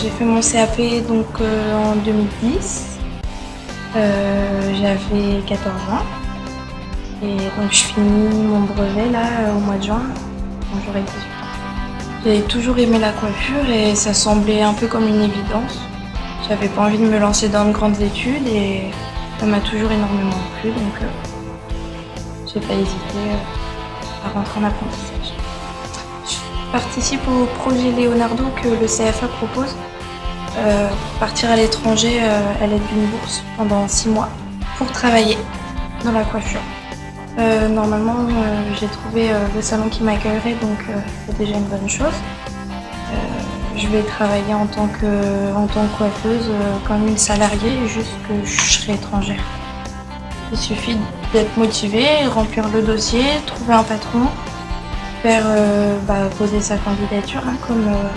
J'ai fait mon CAP donc euh, en 2010. Euh, J'avais 14 ans. Et donc je finis mon brevet là au mois de juin quand j'aurai 18 ans. J'ai toujours aimé la coiffure et ça semblait un peu comme une évidence. J'avais pas envie de me lancer dans de grandes études et ça m'a toujours énormément plu donc euh, j'ai pas hésité euh, à rentrer en apprentissage. Participe au projet Leonardo que le CFA propose euh, pour partir à l'étranger euh, à l'aide d'une bourse pendant six mois pour travailler dans la coiffure. Euh, normalement, j'ai trouvé le salon qui m'accueillerait, donc c'est déjà une bonne chose. Je vais travailler en tant que, en tant que coiffeuse comme une salariée, juste que je serai étrangère. Il suffit d'être motivé, remplir le dossier, trouver un patron, euh, bah, poser sa candidature, hein, comme, euh,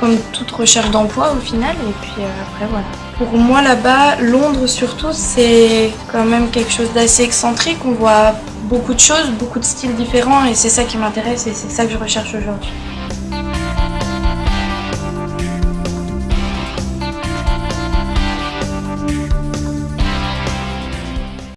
comme toute recherche d'emploi au final, et puis euh, après voilà. Pour moi là-bas, Londres surtout, c'est quand même quelque chose d'assez excentrique. On voit beaucoup de choses, beaucoup de styles différents, et c'est ça qui m'intéresse et c'est ça que je recherche aujourd'hui.